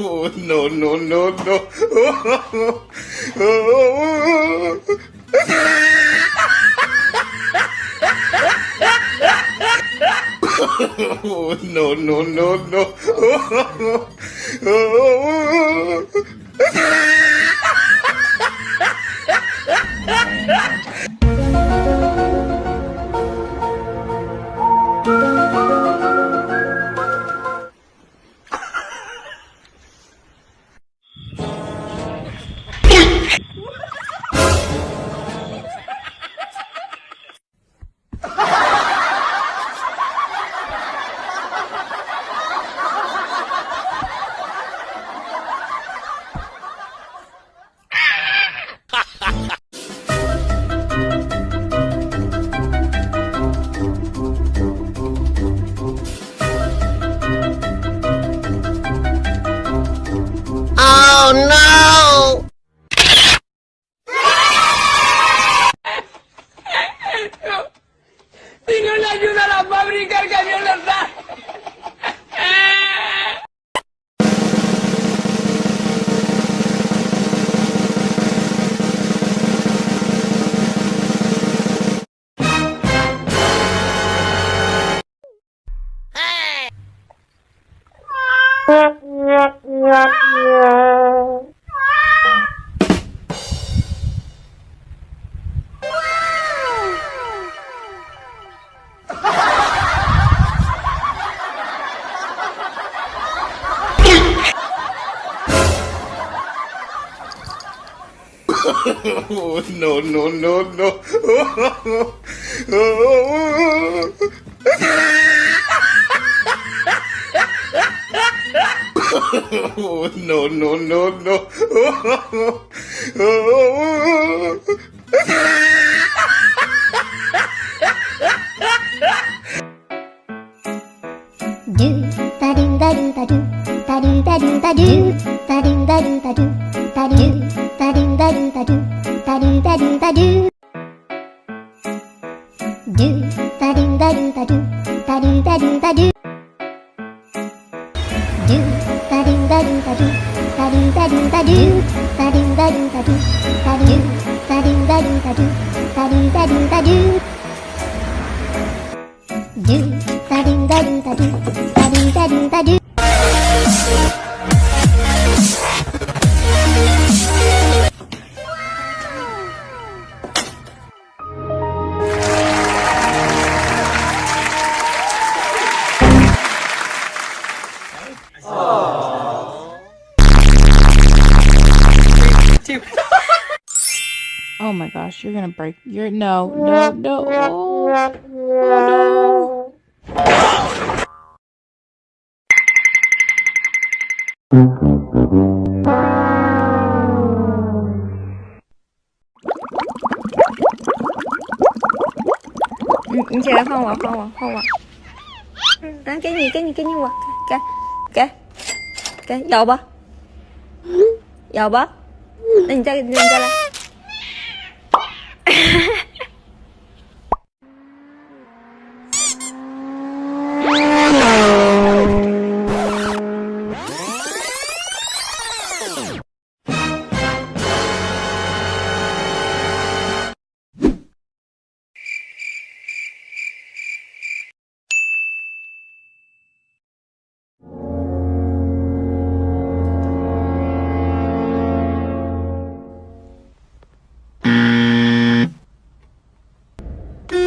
Oh, no, no, no, no. Oh, oh, no, no, no, no. no. Oh, no, no, no, no. Oh, oh, no, no, no, no. Oh, ba do ba do ba do ba do ba do ba do ba do ba do ba do ba do tadu Oh. my gosh, you're gonna break. You're no, no, no. Oh, oh no. Ừ, chị không ạ, không ạ, không ạ. Đó, cái gì, cái gì, cái gì ạ? Cái, cái, cái, dầu bơ. Dầu bơ. Đừng cho, đừng cho lại.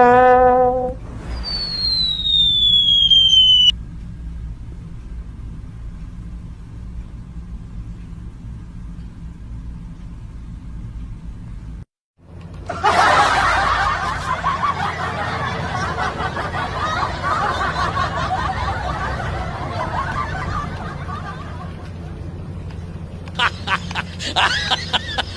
Ha ha ha ha!